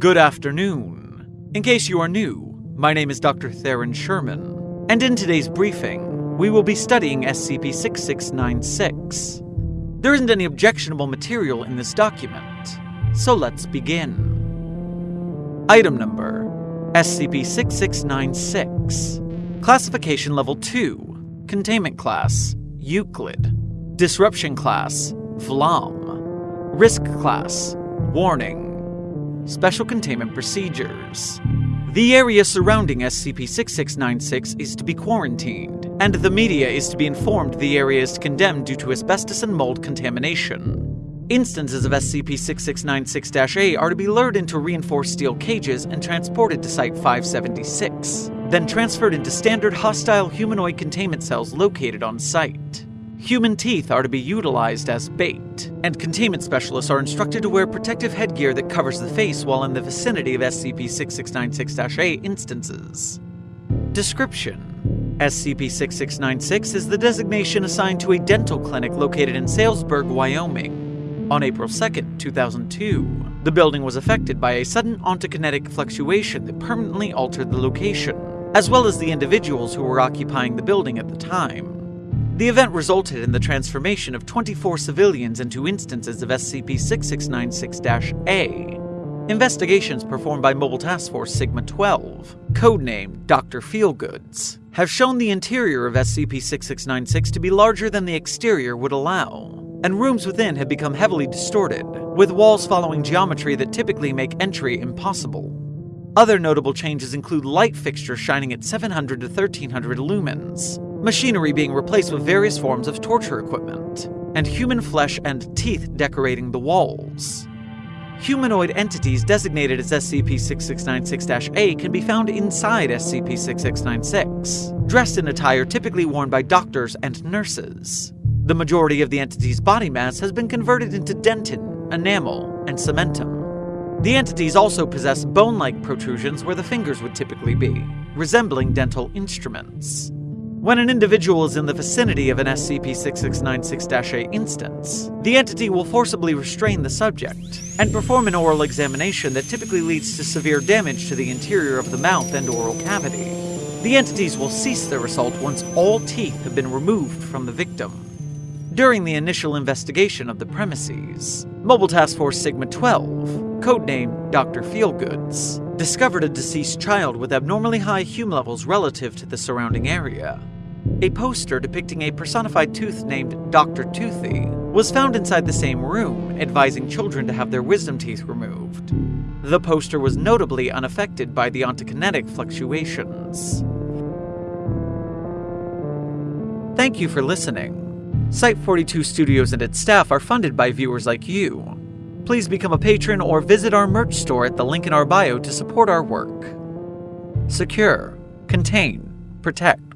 Good afternoon. In case you are new, my name is Dr. Theron Sherman, and in today's briefing, we will be studying SCP 6696. There isn't any objectionable material in this document, so let's begin. Item number SCP 6696. Classification Level 2. Containment Class Euclid. Disruption Class Vlam. Risk Class Warning. Special Containment Procedures. The area surrounding SCP 6696 is to be quarantined, and the media is to be informed the area is condemned due to asbestos and mold contamination. Instances of SCP 6696 A are to be lured into reinforced steel cages and transported to Site 576, then transferred into standard hostile humanoid containment cells located on site. Human teeth are to be utilized as bait, and containment specialists are instructed to wear protective headgear that covers the face while in the vicinity of SCP 6696 A instances. Description SCP 6696 is the designation assigned to a dental clinic located in Salesburg, Wyoming. On April 2, 2002, the building was affected by a sudden ontokinetic fluctuation that permanently altered the location, as well as the individuals who were occupying the building at the time. The event resulted in the transformation of 24 civilians into instances of SCP 6696 A. Investigations performed by Mobile Task Force Sigma 12, codenamed Dr. Feelgoods, have shown the interior of SCP 6696 to be larger than the exterior would allow, and rooms within have become heavily distorted, with walls following geometry that typically make entry impossible. Other notable changes include light fixtures shining at 700 to 1300 lumens, machinery being replaced with various forms of torture equipment, and human flesh and teeth decorating the walls. Humanoid entities designated as SCP 6696 A can be found inside SCP 6696, dressed in attire typically worn by doctors and nurses. The majority of the entity's body mass has been converted into dentin, enamel, and cementum. The entities also possess bone like protrusions where the fingers would typically be, resembling dental instruments. When an individual is in the vicinity of an SCP 6696 A instance, the entity will forcibly restrain the subject and perform an oral examination that typically leads to severe damage to the interior of the mouth and oral cavity. The entities will cease their assault once all teeth have been removed from the victim. During the initial investigation of the premises, Mobile Task Force Sigma 12, codenamed Dr. Feelgoods, discovered a deceased child with abnormally high hume levels relative to the surrounding area. A poster depicting a personified tooth named Dr. Toothy was found inside the same room, advising children to have their wisdom teeth removed. The poster was notably unaffected by the ontokinetic fluctuations. Thank you for listening. Site 42 Studios and its staff are funded by viewers like you please become a patron or visit our merch store at the link in our bio to support our work. Secure, contain, protect.